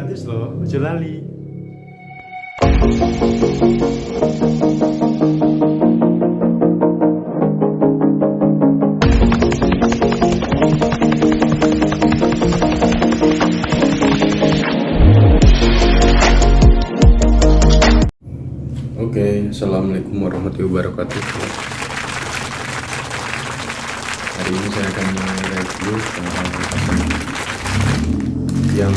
gratis loh ojo lali. Oke, Assalamualaikum warahmatullahi wabarakatuh. Hari ini saya akan mereview yang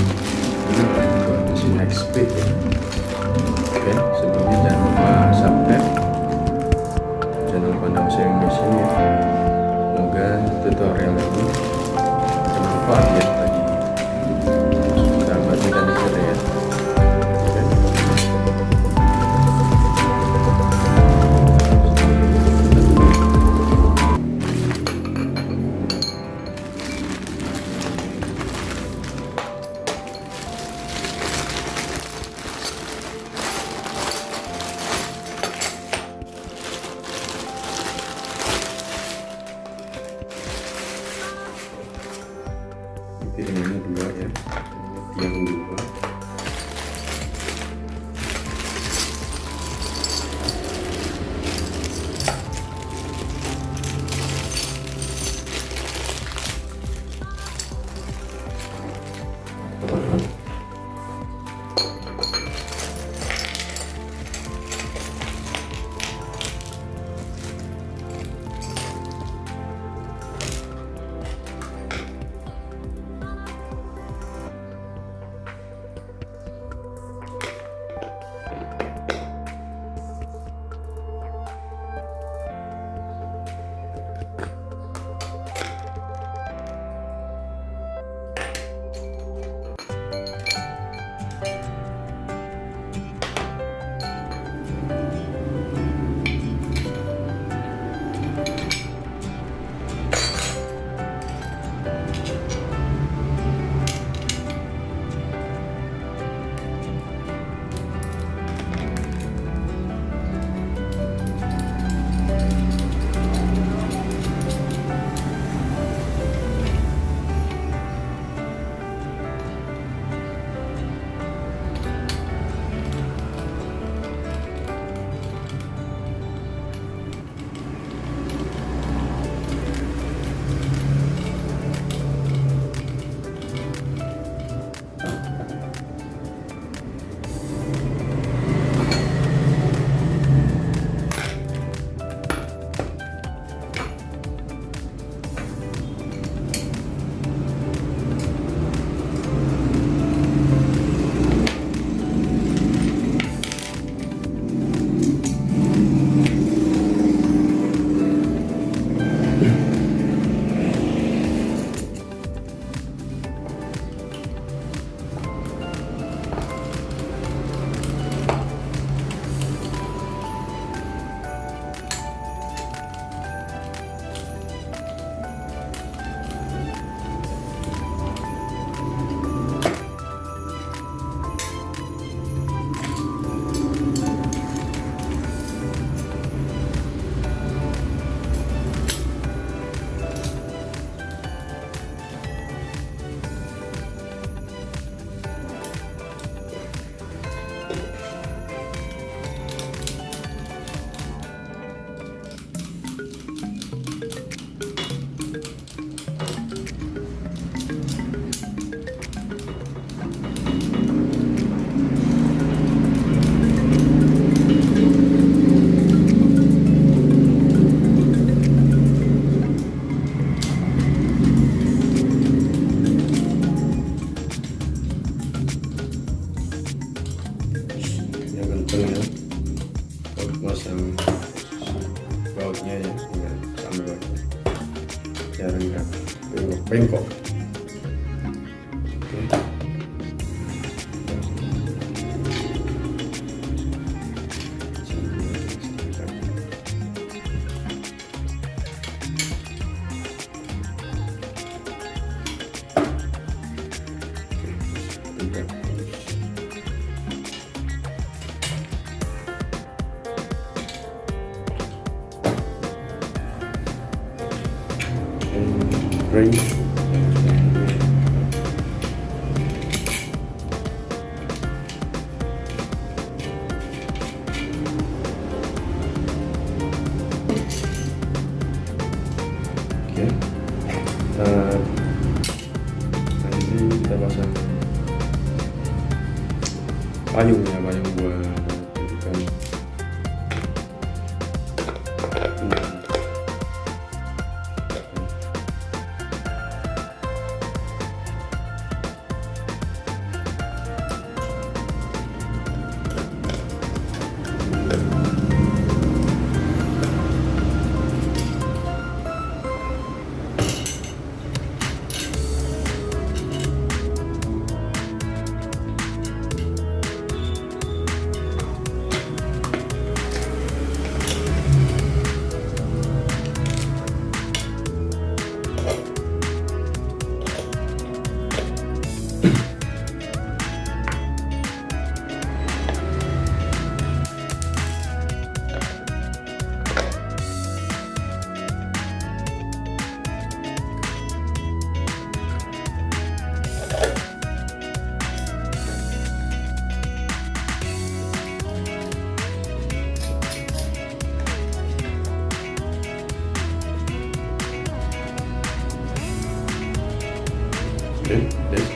ini buat mesin XP piringannya dua ya. Yang dua ya dengan sambil biar enggak range. Okay. Uh, tadi kita pasang payung ya, payung buat oke deh.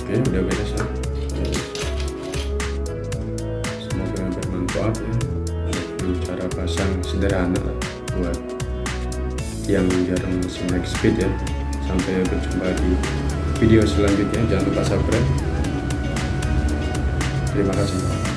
Oke udah beres ya? Semoga bermanfaat ya. Ini cara pasang sederhana buat yang jarang snack speed ya. Sampai berjumpa di video selanjutnya. Jangan lupa subscribe. Terima kasih